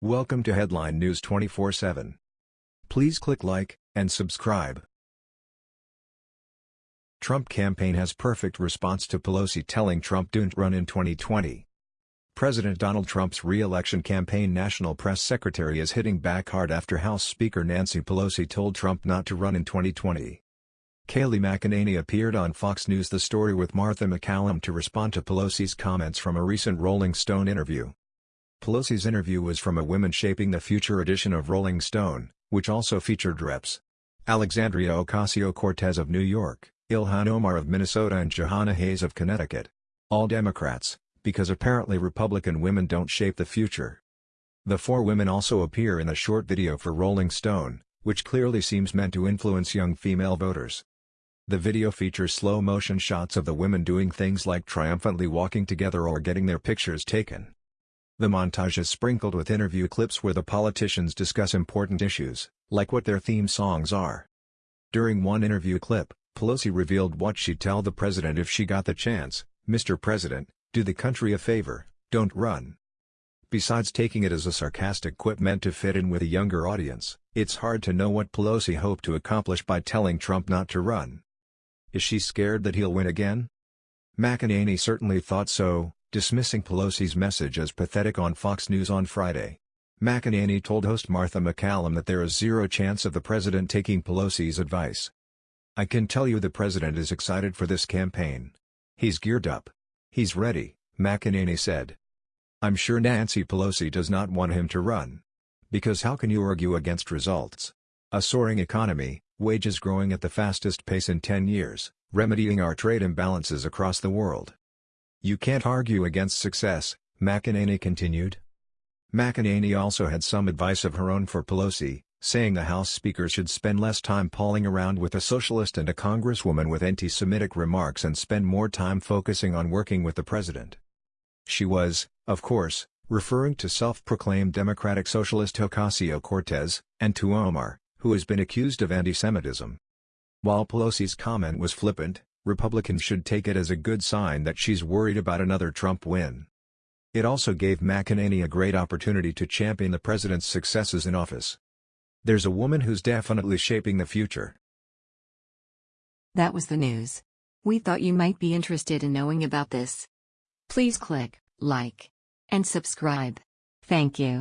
Welcome to Headline News 24/7. Please click like and subscribe. Trump campaign has perfect response to Pelosi telling Trump don't run in 2020. President Donald Trump's re-election campaign national press secretary is hitting back hard after House Speaker Nancy Pelosi told Trump not to run in 2020. Kayleigh McEnany appeared on Fox News The Story with Martha MacCallum to respond to Pelosi's comments from a recent Rolling Stone interview. Pelosi's interview was from a Women Shaping the Future edition of Rolling Stone, which also featured Reps. Alexandria Ocasio-Cortez of New York, Ilhan Omar of Minnesota and Jahana Hayes of Connecticut. All Democrats, because apparently Republican women don't shape the future. The four women also appear in a short video for Rolling Stone, which clearly seems meant to influence young female voters. The video features slow-motion shots of the women doing things like triumphantly walking together or getting their pictures taken. The montage is sprinkled with interview clips where the politicians discuss important issues, like what their theme songs are. During one interview clip, Pelosi revealed what she'd tell the president if she got the chance, Mr. President, do the country a favor, don't run. Besides taking it as a sarcastic quip meant to fit in with a younger audience, it's hard to know what Pelosi hoped to accomplish by telling Trump not to run. Is she scared that he'll win again? McEnany certainly thought so, dismissing Pelosi's message as pathetic on Fox News on Friday. McEnany told host Martha MacCallum that there is zero chance of the president taking Pelosi's advice. I can tell you the president is excited for this campaign. He's geared up. He's ready, McEnany said. I'm sure Nancy Pelosi does not want him to run. Because how can you argue against results? A soaring economy, wages growing at the fastest pace in 10 years, remedying our trade imbalances across the world. You can't argue against success, McEnany continued. McEnany also had some advice of her own for Pelosi, saying the House Speaker should spend less time palling around with a socialist and a congresswoman with anti-Semitic remarks and spend more time focusing on working with the president. She was, of course, referring to self-proclaimed Democratic Socialist Ocasio-Cortez, and to Omar, who has been accused of anti-Semitism. While Pelosi's comment was flippant, Republicans should take it as a good sign that she's worried about another Trump win. It also gave McEnany a great opportunity to champion the president's successes in office. There's a woman who's definitely shaping the future. That was the news. We thought you might be interested in knowing about this. Please click like and subscribe. Thank you.